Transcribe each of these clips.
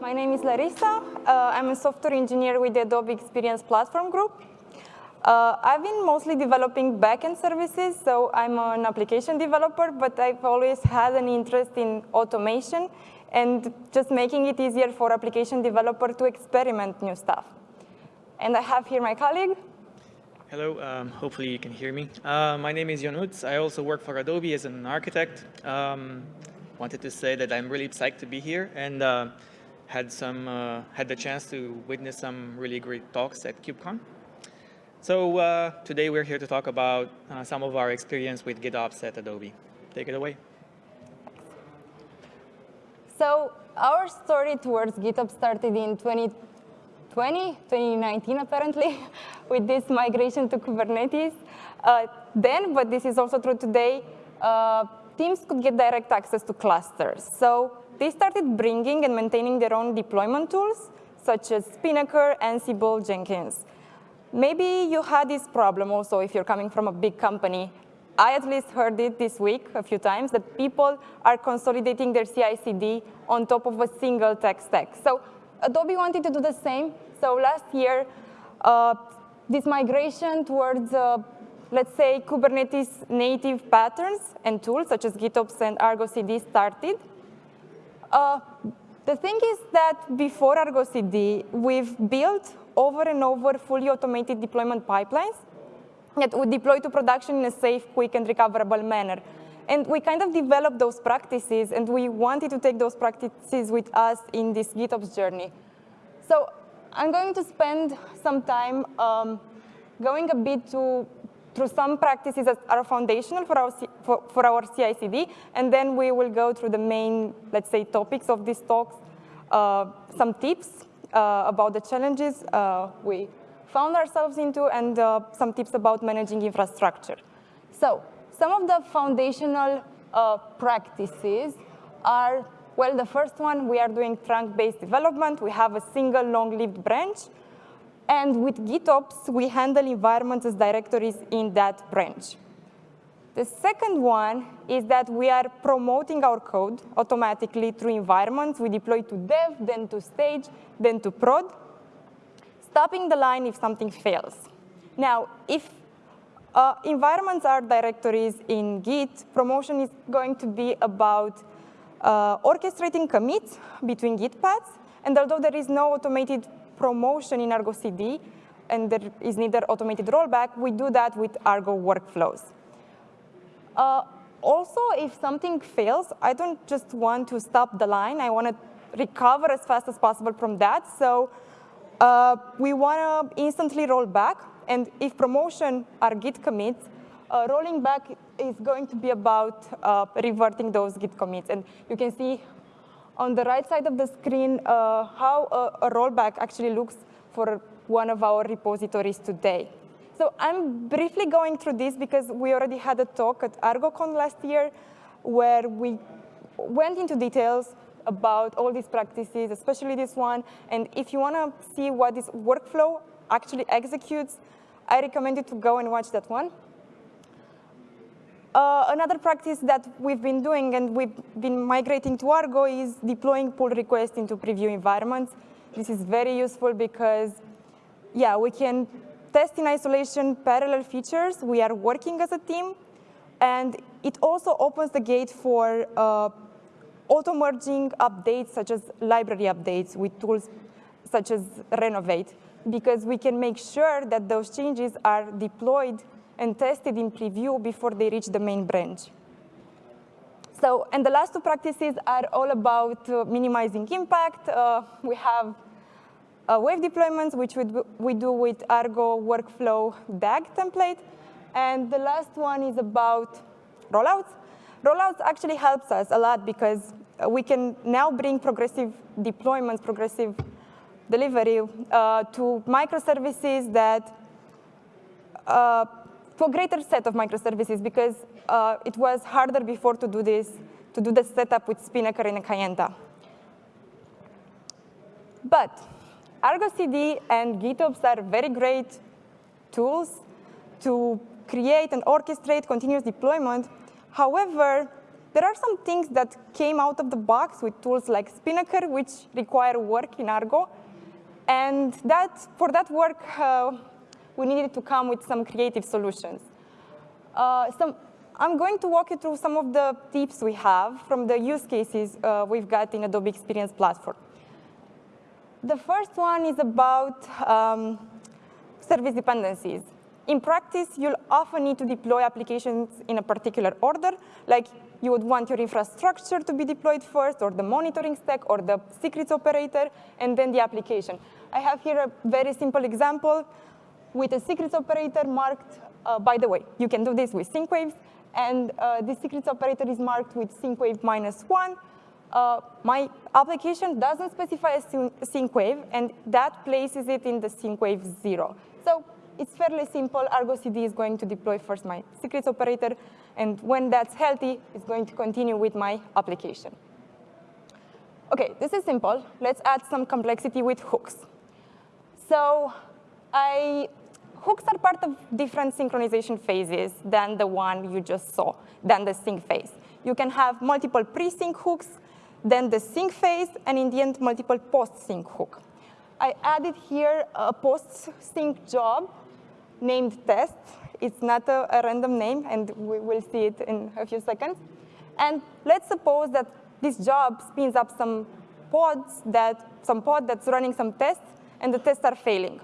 My name is Larissa. Uh, I'm a software engineer with the Adobe Experience Platform Group. Uh, I've been mostly developing backend services, so I'm an application developer, but I've always had an interest in automation and just making it easier for application developer to experiment new stuff. And I have here my colleague. Hello, um, hopefully you can hear me. Uh, my name is Jon Utz. I also work for Adobe as an architect. Um, wanted to say that I'm really psyched to be here and uh, had some uh, had the chance to witness some really great talks at KubeCon. So uh, today we're here to talk about uh, some of our experience with GitOps at Adobe. Take it away. So our story towards GitOps started in 2020, 2019 apparently, with this migration to Kubernetes. Uh, then, but this is also true today, uh, teams could get direct access to clusters. So they started bringing and maintaining their own deployment tools, such as Spinnaker, Ansible, Jenkins. Maybe you had this problem also if you're coming from a big company. I at least heard it this week a few times, that people are consolidating their CI/CD on top of a single tech stack. So Adobe wanted to do the same. So last year, uh, this migration towards, uh, let's say, Kubernetes native patterns and tools, such as GitOps and Argo CD started. Uh, the thing is that before Argo CD, we've built over and over fully automated deployment pipelines that would deploy to production in a safe, quick, and recoverable manner. And we kind of developed those practices, and we wanted to take those practices with us in this GitOps journey. So I'm going to spend some time um, going a bit to, through some practices that are foundational for our, for, for our CI/CD, and then we will go through the main, let's say, topics of these talks, uh, some tips uh, about the challenges uh, we found ourselves into and uh, some tips about managing infrastructure. So some of the foundational practices are, well, the first one, we are doing trunk-based development. We have a single long-lived branch. And with GitOps, we handle environments as directories in that branch. The second one is that we are promoting our code automatically through environments. We deploy to dev, then to stage, then to prod, stopping the line if something fails. Now, if uh, environments are directories in Git, promotion is going to be about uh, orchestrating commits between Git paths. And although there is no automated promotion in Argo CD, and there is neither automated rollback, we do that with Argo workflows. Uh, also, if something fails, I don't just want to stop the line. I want to recover as fast as possible from that. So uh, we want to instantly roll back. And if promotion are Git commits, uh, rolling back is going to be about uh, reverting those Git commits. And you can see on the right side of the screen uh, how a, a rollback actually looks for one of our repositories today. So I'm briefly going through this because we already had a talk at ArgoCon last year where we went into details about all these practices, especially this one. And if you want to see what this workflow actually executes, I recommend you to go and watch that one. Uh, another practice that we've been doing and we've been migrating to Argo is deploying pull requests into preview environments. This is very useful because, yeah, we can test in isolation parallel features. We are working as a team. And it also opens the gate for uh, auto-merging updates, such as library updates with tools such as Renovate, because we can make sure that those changes are deployed and tested in preview before they reach the main branch. So, and the last two practices are all about uh, minimizing impact. Uh, we have uh, wave deployments, which we do, we do with Argo workflow DAG template. And the last one is about rollouts. Rollouts actually helps us a lot because uh, we can now bring progressive deployments, progressive delivery uh, to microservices that, uh, to a greater set of microservices because uh, it was harder before to do this, to do the setup with Spinnaker and Kayenta. But Argo CD and GitOps are very great tools to create and orchestrate continuous deployment. However, there are some things that came out of the box with tools like Spinnaker, which require work in Argo. And that, for that work, uh, we needed to come with some creative solutions. Uh, I'm going to walk you through some of the tips we have from the use cases uh, we've got in Adobe Experience Platform. The first one is about um, service dependencies. In practice, you'll often need to deploy applications in a particular order, like you would want your infrastructure to be deployed first, or the monitoring stack, or the secrets operator, and then the application. I have here a very simple example with a secrets operator marked, uh, by the way, you can do this with syncwaves, and uh, the secrets operator is marked with sync wave minus one. Uh, my application doesn't specify a sync wave, and that places it in the sync wave zero. So it's fairly simple. Argo CD is going to deploy first my secrets operator, and when that's healthy, it's going to continue with my application. OK, this is simple. Let's add some complexity with hooks. So I, hooks are part of different synchronization phases than the one you just saw, than the sync phase. You can have multiple pre-sync hooks, then the sync phase, and in the end, multiple post-sync hook. I added here a post-sync job named test. It's not a, a, random name, and we will see it in a few seconds. And let's suppose that this job spins up some pods that, some pod that's running some tests, and the tests are failing.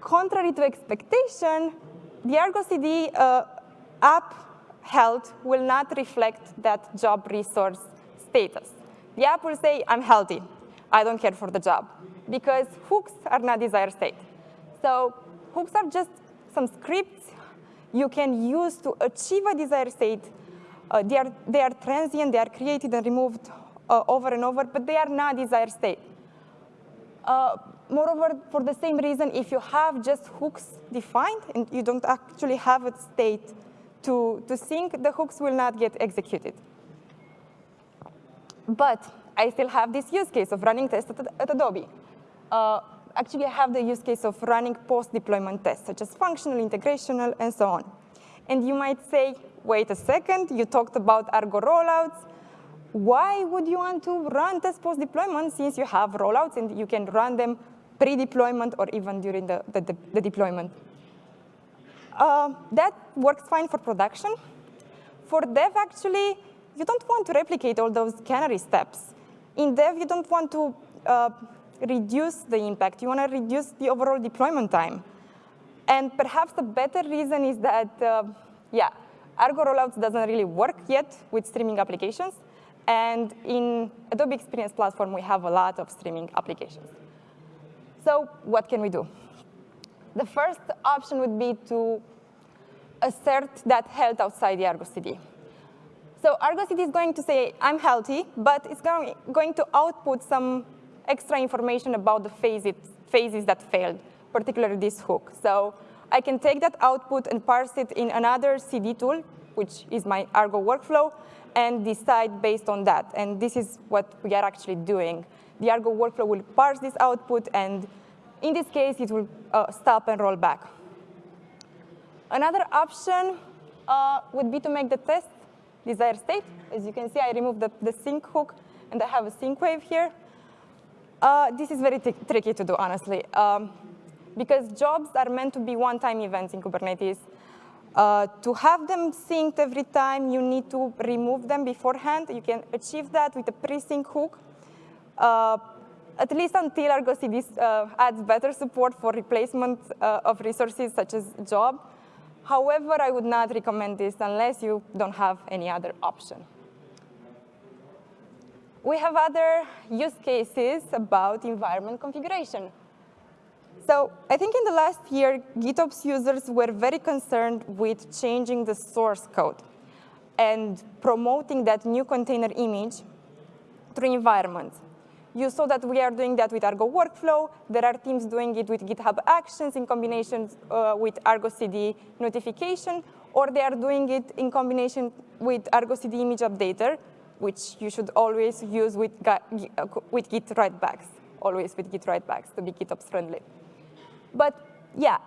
Contrary to expectation, the Argo CD uh, app health will not reflect that job resource status. The app will say, I'm healthy. I don't care for the job, because hooks are not desired state. So hooks are just some scripts you can use to achieve a desired state. Uh, they, are, they are transient, they are created and removed uh, over and over, but they are not desired state. Uh, moreover, for the same reason, if you have just hooks defined and you don't actually have a state to, to sync, the hooks will not get executed. But I still have this use case of running tests at, at Adobe. Uh, actually, I have the use case of running post-deployment tests, such as functional, integrational, and so on. And you might say, wait a second, you talked about Argo rollouts. Why would you want to run test post-deployment since you have rollouts and you can run them pre-deployment or even during the, the, the, the deployment? Uh, that works fine for production. For dev, actually, you don't want to replicate all those canary steps. In dev, you don't want to uh, reduce the impact. You want to reduce the overall deployment time. And perhaps the better reason is that, uh, yeah, Argo rollouts doesn't really work yet with streaming applications. And in Adobe Experience Platform, we have a lot of streaming applications. So what can we do? The first option would be to assert that health outside the Argo CD. So Argo CD is going to say, I'm healthy, but it's going, to output some extra information about the phases that failed, particularly this hook. So I can take that output and parse it in another CD tool, which is my Argo workflow, and decide based on that. And this is what we are actually doing. The Argo workflow will parse this output, and in this case, it will uh, stop and roll back. Another option uh, would be to make the test desired state. As you can see, I removed the, the sync hook, and I have a sync wave here. Uh, this is very tricky to do, honestly, um, because jobs are meant to be one-time events in Kubernetes. Uh, to have them synced every time, you need to remove them beforehand. You can achieve that with a pre-sync hook, at least until Argo CD uh, adds better support for replacement uh, of resources such as job. However, I would not recommend this unless you don't have any other option. We have other use cases about environment configuration. So I think in the last year, GitOps users were very concerned with changing the source code and promoting that new container image through environments. You saw that we are doing that with Argo Workflow. There are teams doing it with GitHub Actions in combination uh, with Argo CD notification, or they are doing it in combination with Argo CD image updater, which you should always use with, uh, with Git writebacks, always with Git writebacks to be GitOps friendly. But yeah,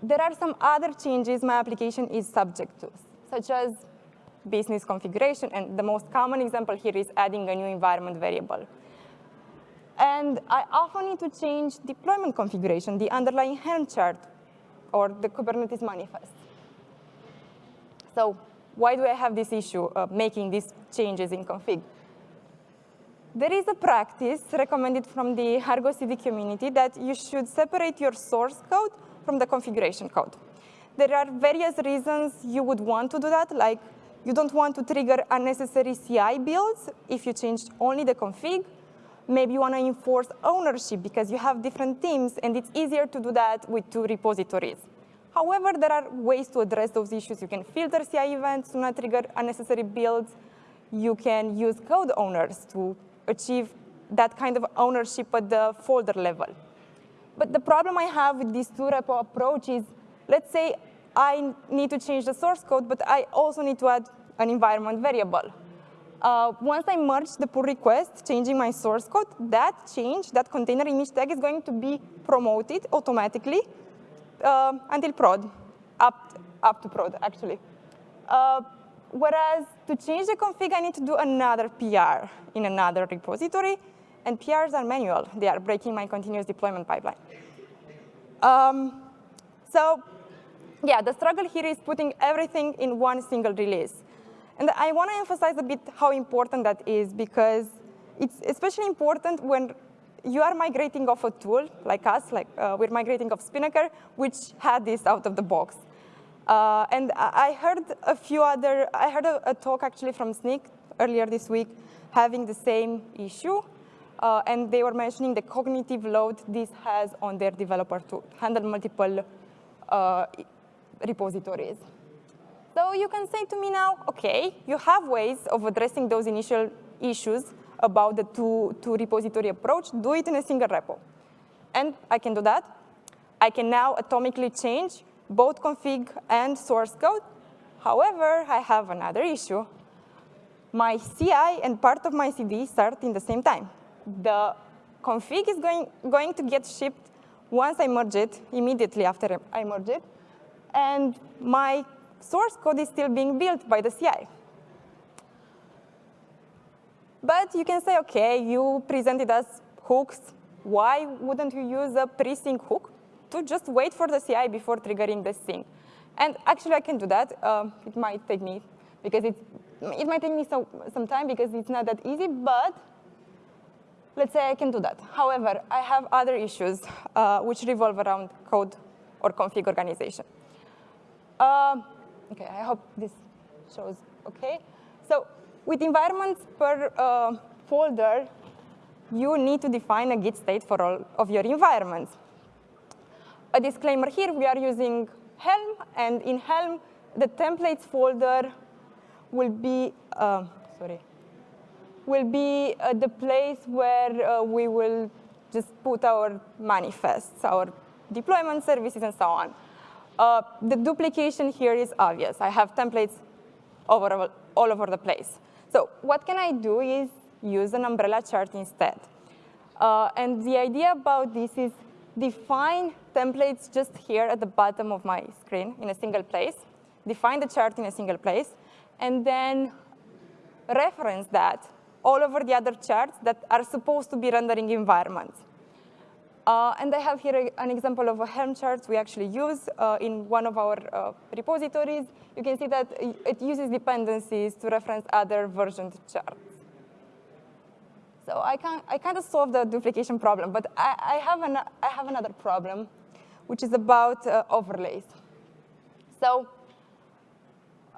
there are some other changes my application is subject to, such as business configuration, and the most common example here is adding a new environment variable. And I often need to change deployment configuration, the underlying Helm chart, or the Kubernetes manifest. So why do I have this issue of making these changes in config? There is a practice recommended from the Argo CD community that you should separate your source code from the configuration code. There are various reasons you would want to do that, like you don't want to trigger unnecessary CI builds if you change only the config. Maybe you want to enforce ownership because you have different teams, and it's easier to do that with two repositories. However, there are ways to address those issues. You can filter CI events to not trigger unnecessary builds. You can use code owners to achieve that kind of ownership at the folder level. But the problem I have with these two repo approach is, let's say I need to change the source code, but I also need to add an environment variable. Uh, once I merge the pull request, changing my source code, that change, that container image tag is going to be promoted automatically uh, until prod, up, up to prod, actually. Uh, whereas to change the config, I need to do another PR in another repository, and PRs are manual. They are breaking my continuous deployment pipeline. Um, so yeah, the struggle here is putting everything in one single release. And I want to emphasize a bit how important that is, because it's especially important when you are migrating off a tool like us, like uh, we're migrating off Spinnaker, which had this out of the box. Uh, and I heard a few other, I heard a, a, talk actually from Snyk earlier this week having the same issue. Uh, and they were mentioning the cognitive load this has on their developer to handle multiple uh, repositories. So you can say to me now, OK, you have ways of addressing those initial issues about the two, two repository approach, do it in a single repo. And I can do that. I can now atomically change both config and source code. However, I have another issue. My CI and part of my CD start in the same time. The config is going, going to get shipped once I merge it, immediately after I merge it. And my source code is still being built by the CI. But you can say, OK, you presented us hooks. Why wouldn't you use a pre-sync hook to just wait for the CI before triggering the sync? And actually, I can do that. Um, it might take me, because it, it might take me so, some time because it's not that easy, but let's say I can do that. However, I have other issues uh, which revolve around code or config organization. Uh, OK, I hope this shows OK. So with environments per uh, folder, you need to define a git state for all of your environments. A disclaimer here, we are using Helm, and in Helm, the templates folder will be, uh, sorry, will be uh, the place where uh, we will just put our manifests, our deployment services, and so on. Uh, the duplication here is obvious. I have templates over, all over the place. So what can I do is use an umbrella chart instead. Uh, and the idea about this is define templates just here at the bottom of my screen in a single place, define the chart in a single place, and then reference that all over the other charts that are supposed to be rendering environments. Uh, and I have here an example of a Helm chart we actually use uh, in one of our uh, repositories. You can see that it uses dependencies to reference other versioned charts. So I, can, I kind of solved the duplication problem, but I, I, have, an, I have another problem, which is about uh, overlays. So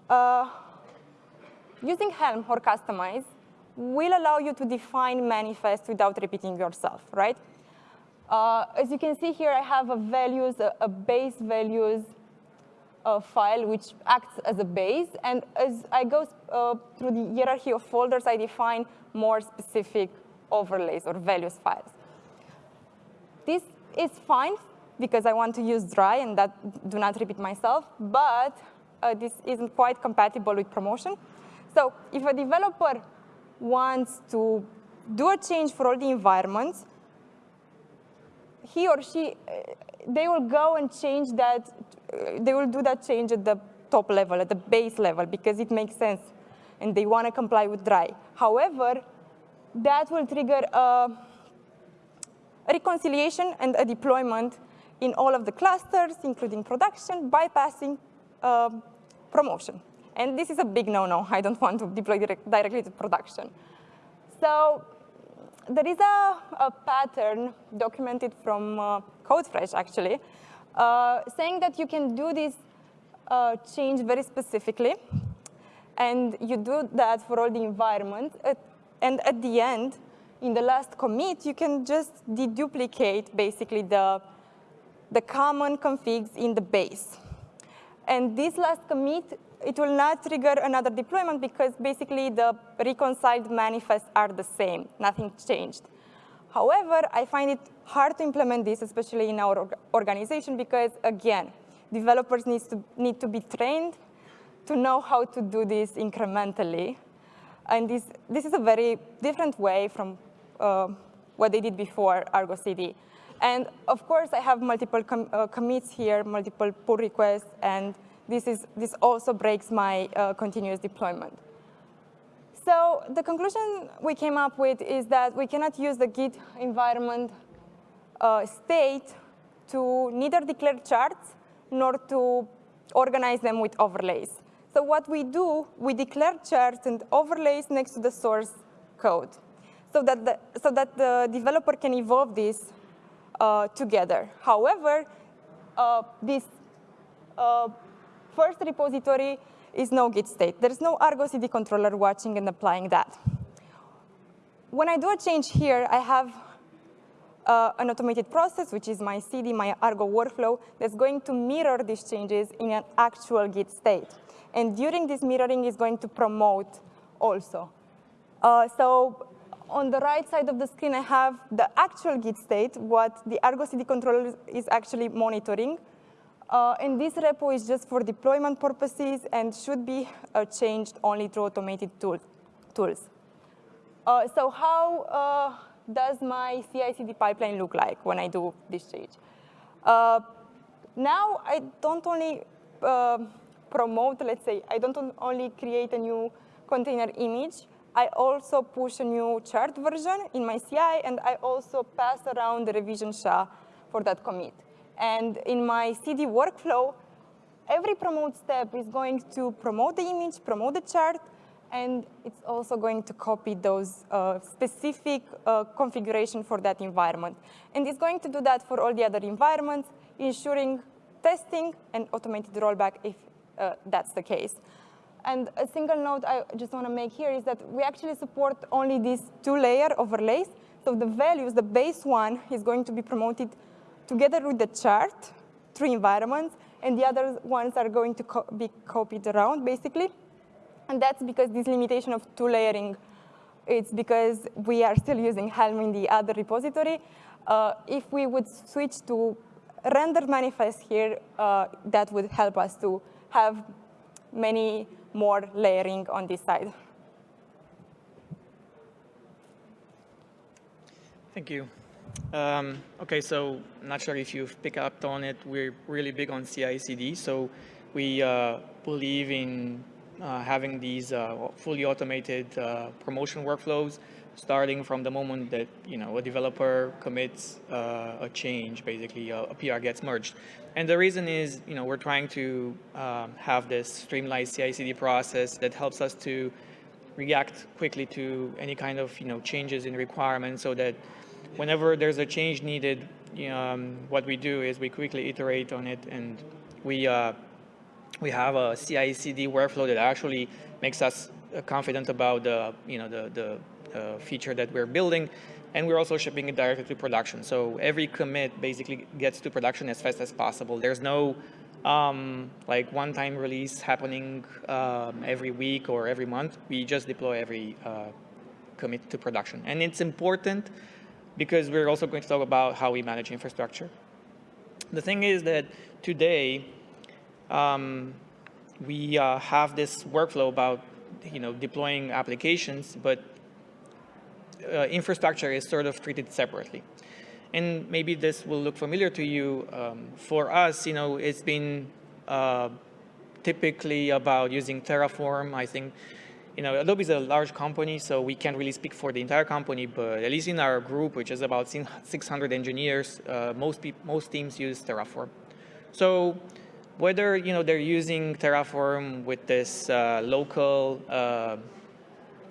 uh, using Helm or Kustomize will allow you to define manifest without repeating yourself, right? Uh, as you can see here, I have a values, a, a base values uh, file which acts as a base. And as I go uh, through the hierarchy of folders, I define more specific overlays or values files. This is fine because I want to use dry and that do not repeat myself, but uh, this isn't quite compatible with promotion. So if a developer wants to do a change for all the environments, he or she, uh, they will go and change that, uh, they will do that change at the top level, at the base level, because it makes sense and they want to comply with dry. However, that will trigger a reconciliation and a deployment in all of the clusters, including production, bypassing uh, promotion. And this is a big no-no. I don't want to deploy direct, directly to production. So there is a, a pattern documented from uh, CodeFresh, actually, uh, saying that you can do this uh, change very specifically. And you do that for all the environment. and at the end, in the last commit, you can just deduplicate basically the, the common configs in the base. And this last commit, it will not trigger another deployment because basically the reconciled manifests are the same. Nothing changed. However, I find it hard to implement this, especially in our organization, because again, developers need to, need to be trained to know how to do this incrementally. And this, this is a very different way from uh, what they did before Argo CD. And of course, I have multiple com uh, commits here, multiple pull requests, and this, is, this also breaks my uh, continuous deployment. So the conclusion we came up with is that we cannot use the Git environment uh, state to neither declare charts nor to organize them with overlays. So what we do, we declare charts and overlays next to the source code so that the, so that the developer can evolve this uh, together. However, uh, this uh, first repository is no Git state. There's no Argo CD controller watching and applying that. When I do a change here, I have uh, an automated process, which is my CD, my Argo workflow, that's going to mirror these changes in an actual Git state. And during this mirroring is going to promote also. Uh, so on the right side of the screen, I have the actual Git state, what the Argo CD controller is actually monitoring. Uh, and this repo is just for deployment purposes and should be uh, changed only through automated tool, tools. Uh, so how uh, does my CI/CD pipeline look like when I do this change? Uh, now I don't only uh, promote, let's say, I don't only create a new container image, I also push a new chart version in my CI, and I also pass around the revision SHA for that commit. And in my CD workflow, every promote step is going to promote the image, promote the chart, and it's also going to copy those uh, specific uh, configuration for that environment. And it's going to do that for all the other environments, ensuring testing and automated rollback if uh, that's the case. And a single note I just want to make here is that we actually support only these two-layer overlays. So the values, the base one is going to be promoted together with the chart three environments, and the other ones are going to co be copied around, basically. And that's because this limitation of two layering, it's because we are still using Helm in the other repository. Uh, if we would switch to rendered manifest here, uh, that would help us to have many more layering on this side. Thank you. Um, okay, so not sure if you've picked up on it. We're really big on CI/CD, so we uh, believe in uh, having these uh, fully automated uh, promotion workflows, starting from the moment that you know a developer commits uh, a change, basically a, PR gets merged. And the reason is, you know, we're trying to um, have this streamlined CI/CD process that helps us to react quickly to any kind of, you know, changes in requirements so that whenever there's a change needed, um, what we do is we quickly iterate on it and we, uh, we have a CI/CD workflow that actually makes us uh, confident about the, you know, the, the uh, feature that we're building and we're also shipping it directly to production. So every commit basically gets to production as fast as possible. There's no um, like one-time release happening um, every week or every month. We just deploy every uh, commit to production. And it's important because we're also going to talk about how we manage infrastructure. The thing is that today, um, we uh, have this workflow about you know, deploying applications, but uh, infrastructure is sort of treated separately. And maybe this will look familiar to you. Um, for us, you know, it's been uh, typically about using Terraform. I think you know, Adobe is a large company, so we can't really speak for the entire company, but at least in our group, which is about 600 engineers, uh, most, most teams use Terraform. So whether you know they're using Terraform with this uh, local uh,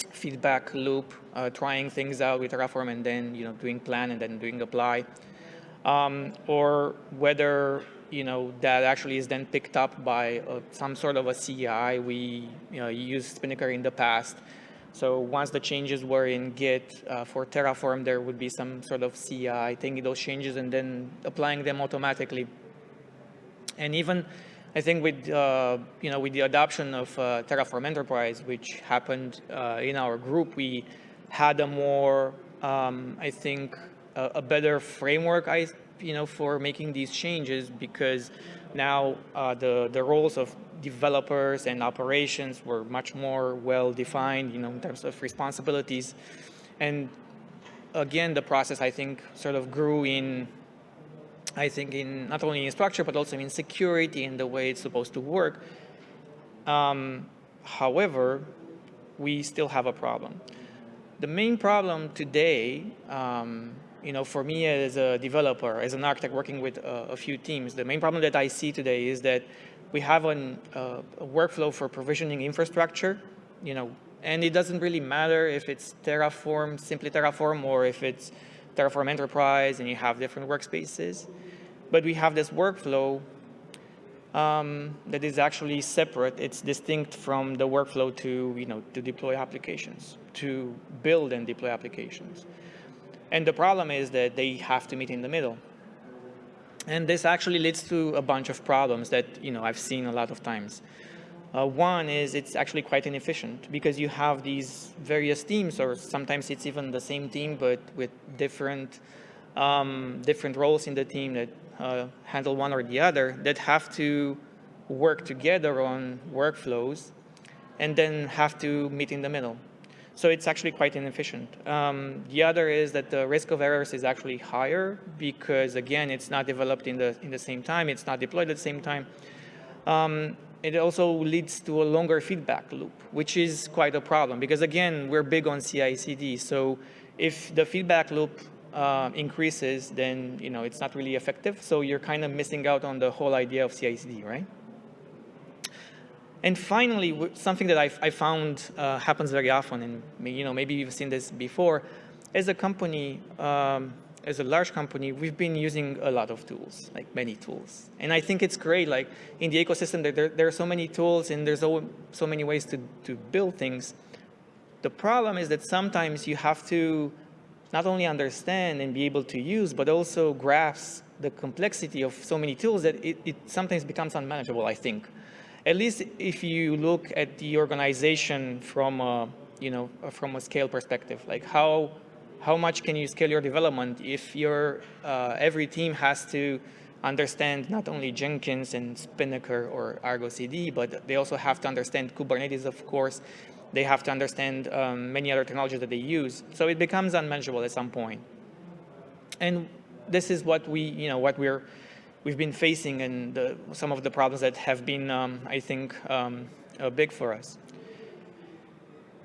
feedback loop, uh, trying things out with Terraform and then you know doing plan and then doing apply, um, or whether you know that actually is then picked up by uh, some sort of a CI. We you know, used Spinnaker in the past. So once the changes were in Git uh, for Terraform, there would be some sort of CI taking those changes and then applying them automatically and even, I think with, uh, you know, with the adoption of uh, Terraform Enterprise, which happened uh, in our group, we had a more, um, I think, a, a, better framework, I, you know, for making these changes because now uh, the, the roles of developers and operations were much more well defined, you know, in terms of responsibilities. And again, the process, I think, sort of grew in I think in not only in structure, but also in security and the way it's supposed to work. Um, however, we still have a problem. The main problem today, um, you know, for me as a developer, as an architect working with a few teams, the main problem that I see today is that we have an, uh, a workflow for provisioning infrastructure, you know, and it doesn't really matter if it's Terraform, simply Terraform, or if it's Terraform Enterprise and you have different workspaces. But we have this workflow um, that is actually separate. It's distinct from the workflow to, you know, to deploy applications, to build and deploy applications. And the problem is that they have to meet in the middle. And this actually leads to a bunch of problems that, you know, I've seen a lot of times. Uh, one is it's actually quite inefficient because you have these various teams, or sometimes it's even the same team, but with different um, different roles in the team that uh, handle one or the other that have to work together on workflows and then have to meet in the middle. So it's actually quite inefficient. Um, the other is that the risk of errors is actually higher because, again, it's not developed in the, in the same time. It's not deployed at the same time. Um, it also leads to a longer feedback loop, which is quite a problem because again, we're big on CI/CD. So if the feedback loop uh, increases, then you know it's not really effective. So you're kind of missing out on the whole idea of CI/CD, right? And finally, something that I, I found uh, happens very often, and you know maybe you've seen this before, as a company, um, as a large company, we've been using a lot of tools, like many tools. And I think it's great, like in the ecosystem, there, there are so many tools and there's so, so many ways to, to build things. The problem is that sometimes you have to not only understand and be able to use, but also grasp the complexity of so many tools that it, it sometimes becomes unmanageable, I think. At least if you look at the organization from a, you know, from a scale perspective, like how how much can you scale your development if your uh, every team has to understand not only Jenkins and Spinnaker or Argo CD, but they also have to understand Kubernetes, of course. They have to understand um, many other technologies that they use. So it becomes unmanageable at some point. And this is what we, you know, what we're, we've been facing and the, some of the problems that have been, um, I think, um, uh, big for us.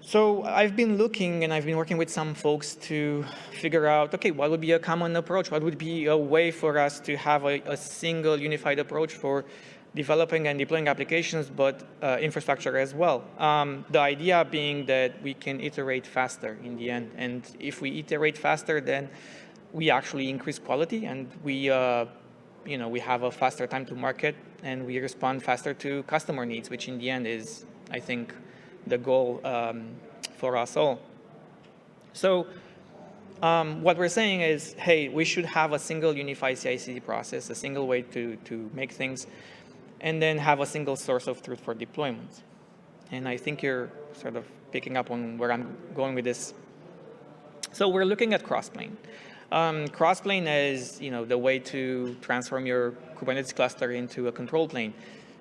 So I've been looking and I've been working with some folks to figure out, okay, what would be a common approach? What would be a way for us to have a, a single unified approach for developing and deploying applications, but uh, infrastructure as well. Um, the idea being that we can iterate faster in the end. And if we iterate faster, then we actually increase quality and we, uh, you know, we have a faster time to market and we respond faster to customer needs, which in the end is, I think, the goal um, for us all. So um, what we're saying is, hey, we should have a single unified CI/CD process, a single way to, to make things, and then have a single source of truth for deployments. And I think you're sort of picking up on where I'm going with this. So we're looking at Crossplane. Um, Crossplane is you know, the way to transform your Kubernetes cluster into a control plane.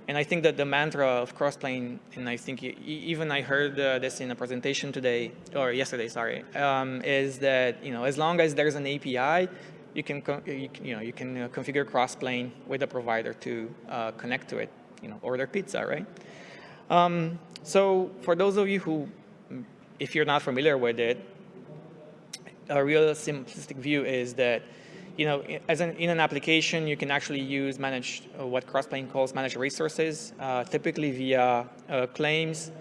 And I think that the mantra of Crossplane, and I think even I heard uh, this in a presentation today, or yesterday, sorry, um, is that you know as long as there's an API, you can you, you know you can uh, configure Crossplane with a provider to uh, connect to it. You know, order pizza, right? Um, so for those of you who if you're not familiar with it, a real simplistic view is that you know, as an, in an application, you can actually use manage uh, what Crossplane calls managed resources, uh, typically via uh, claims.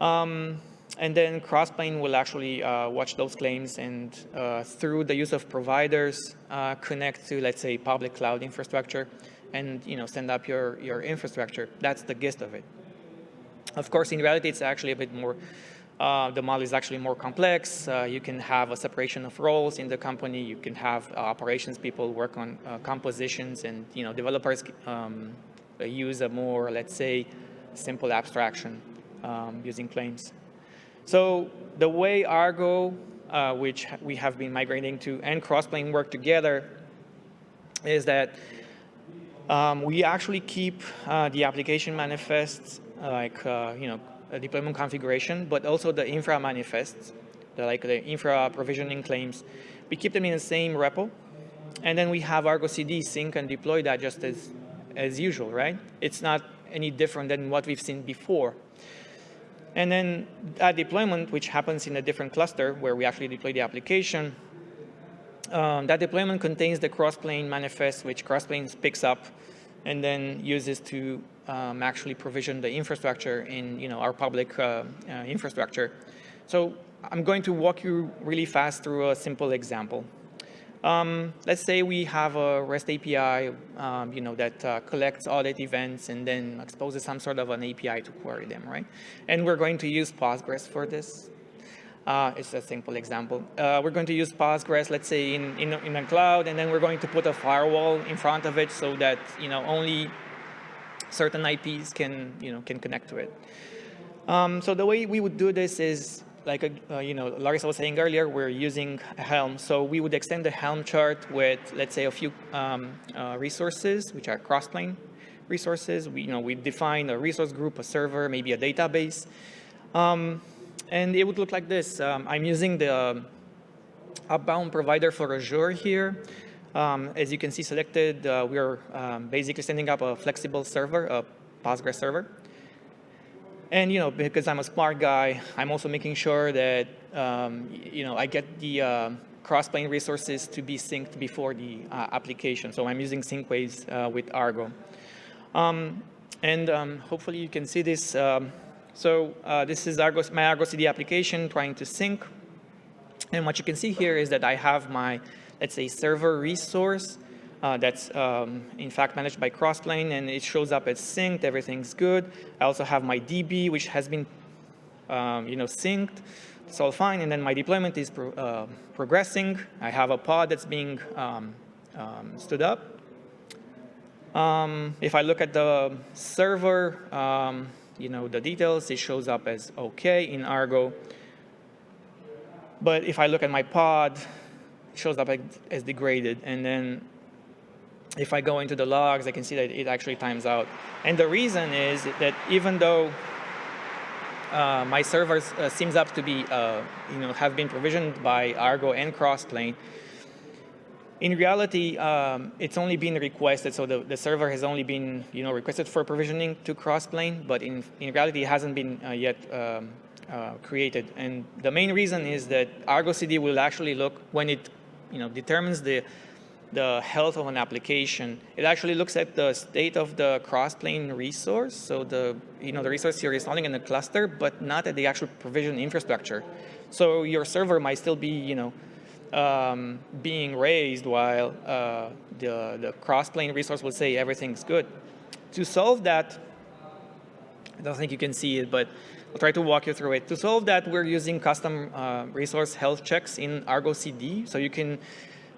Um, and then Crossplane will actually uh, watch those claims and uh, through the use of providers, uh, connect to, let's say, public cloud infrastructure and, you know, send up your, your infrastructure. That's the gist of it. Of course, in reality, it's actually a bit more uh, the model is actually more complex. Uh, you can have a separation of roles in the company. You can have uh, operations people work on uh, compositions and you know developers um, use a more, let's say, simple abstraction um, using claims. So the way Argo, uh, which we have been migrating to, and Crossplane work together is that um, we actually keep the application manifests like, you know, deployment configuration, but also the infra manifests, the, like the infra provisioning claims. We keep them in the same repo. And then we have Argo CD sync and deploy that just as, as usual, right? It's not any different than what we've seen before. And then that deployment, which happens in a different cluster where we actually deploy the application, um, that deployment contains the crossplane manifest, which crossplane picks up and then uses to um, actually provision the infrastructure in you know, our public uh, uh, infrastructure. So I'm going to walk you really fast through a simple example. Um, let's say we have a REST API um, you know, that uh, collects audit events and then exposes some sort of an API to query them, right? And we're going to use Postgres for this. Uh, it's a simple example. Uh, we're going to use Postgres, let's say in, in, in a cloud, and then we're going to put a firewall in front of it so that you know only certain IPs can, you know, can connect to it. Um, so the way we would do this is, like, uh, you know, Larissa was saying earlier, we're using Helm. So we would extend the Helm chart with, let's say, a few um, uh, resources, which are cross-plane resources. We, you know, we define a resource group, a server, maybe a database. Um, and it would look like this. Um, I'm using the um, Upbound provider for Azure here. Um, as you can see selected, uh, we are um, basically setting up a flexible server, a Postgres server. And, you know, because I'm a smart guy, I'm also making sure that, um, you know, I get the uh, cross-plane resources to be synced before the uh, application. So I'm using sync waves uh, with Argo. Um, and um, hopefully you can see this. Um, so uh, this is Argo, my Argo CD application trying to sync. And what you can see here is that I have my let's say, server resource uh, that's um, in fact managed by Crossplane and it shows up as synced, everything's good. I also have my DB, which has been um, you know, synced. It's all fine. And then my deployment is pro uh, progressing. I have a pod that's being um, um stood up. Um, if I look at the server, um, you know, the details, it shows up as OK in Argo. But if I look at my pod, shows up as degraded. And then if I go into the logs, I can see that it actually times out. And the reason is that even though uh, my servers uh, seems up to be, uh, you know, have been provisioned by Argo and Crossplane, in reality, um, it's only been requested, so the, the server has only been, you know, requested for provisioning to Crossplane, but in, in reality, it hasn't been uh, yet um, uh, created. And the main reason is that Argo CD will actually look, when it you know, determines the, the health of an application. It actually looks at the state of the cross-plane resource, so the, you know, the resource you're installing in the cluster, but not at the actual provision infrastructure. So your server might still be, you know, um, being raised while uh, the, the cross-plane resource will say everything's good. To solve that, I don't think you can see it, but I'll try to walk you through it. To solve that, we're using custom uh, resource health checks in Argo CD. So you can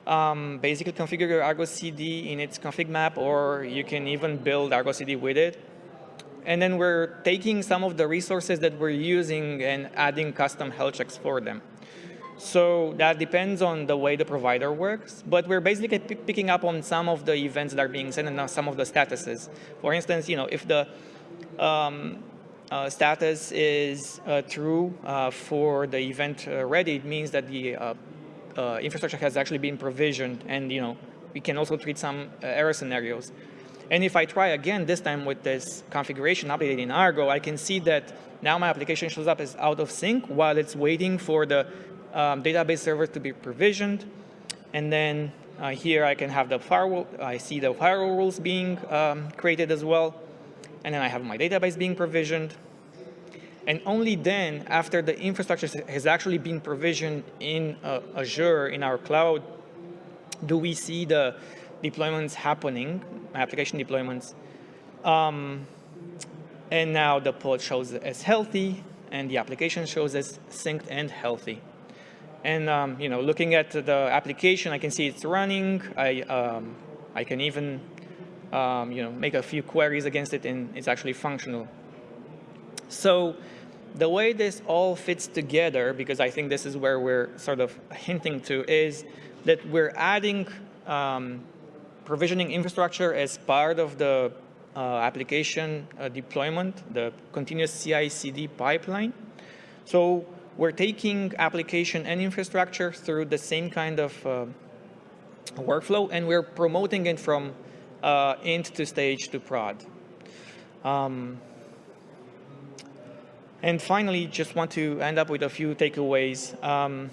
um, basically configure your Argo CD in its config map, or you can even build Argo CD with it. And then we're taking some of the resources that we're using and adding custom health checks for them. So that depends on the way the provider works, but we're basically picking up on some of the events that are being sent and some of the statuses. For instance, you know, if the um, uh, status is uh, true uh, for the event ready, it means that the infrastructure has actually been provisioned and you know we can also treat some error scenarios. And if I try again, this time with this configuration updated in Argo, I can see that now my application shows up as out of sync while it's waiting for the um, database server to be provisioned. And then uh, here I can have the firewall, I see the firewall rules being um, created as well. And then I have my database being provisioned. And only then, after the infrastructure has actually been provisioned in uh, Azure, in our cloud, do we see the deployments happening, application deployments. Um, and now the pod shows as healthy, and the application shows as synced and healthy. And um, you know, looking at the application, I can see it's running. I um, I can even um, you know make a few queries against it, and it's actually functional. So the way this all fits together, because I think this is where we're sort of hinting to, is that we're adding um, provisioning infrastructure as part of the uh, application uh, deployment, the continuous CI/CD pipeline. So we're taking application and infrastructure through the same kind of uh, workflow, and we're promoting it from uh, int to stage to prod. Um, and finally, just want to end up with a few takeaways. Um,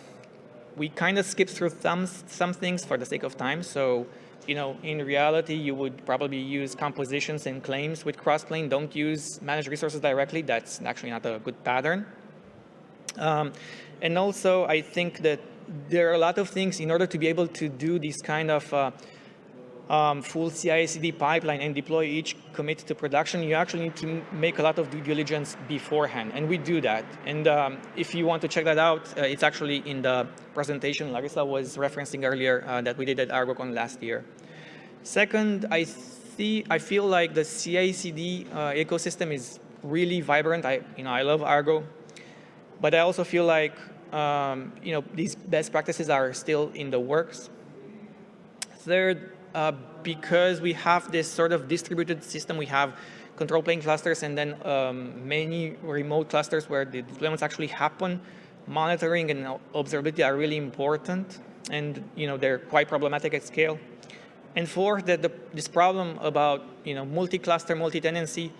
we kind of skipped through some, some things for the sake of time. So, you know, in reality, you would probably use compositions and claims with Crossplane. Don't use managed resources directly. That's actually not a good pattern. Um, and also, I think that there are a lot of things in order to be able to do this kind of uh, um, full CI/CD pipeline and deploy each commit to production, you actually need to make a lot of due diligence beforehand, and we do that. And um, if you want to check that out, uh, it's actually in the presentation Larissa was referencing earlier uh, that we did at ArgoCon last year. Second, I see, I feel like the CI/CD uh, ecosystem is really vibrant. I, you know, I love Argo, but I also feel like um, you know these best practices are still in the works. Third, uh, because we have this sort of distributed system, we have control plane clusters and then um, many remote clusters where the deployments actually happen. Monitoring and observability are really important, and you know they're quite problematic at scale. And fourth, that the, this problem about you know multi-cluster, multi-tenancy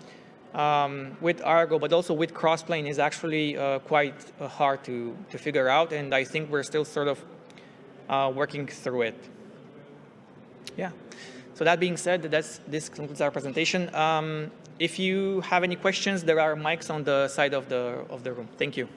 um, with Argo, but also with Crossplane is actually uh, quite uh, hard to, to figure out, and I think we're still sort of uh, working through it. Yeah. So that being said, that's, this concludes our presentation. Um, if you have any questions, there are mics on the side of the, of the room. Thank you.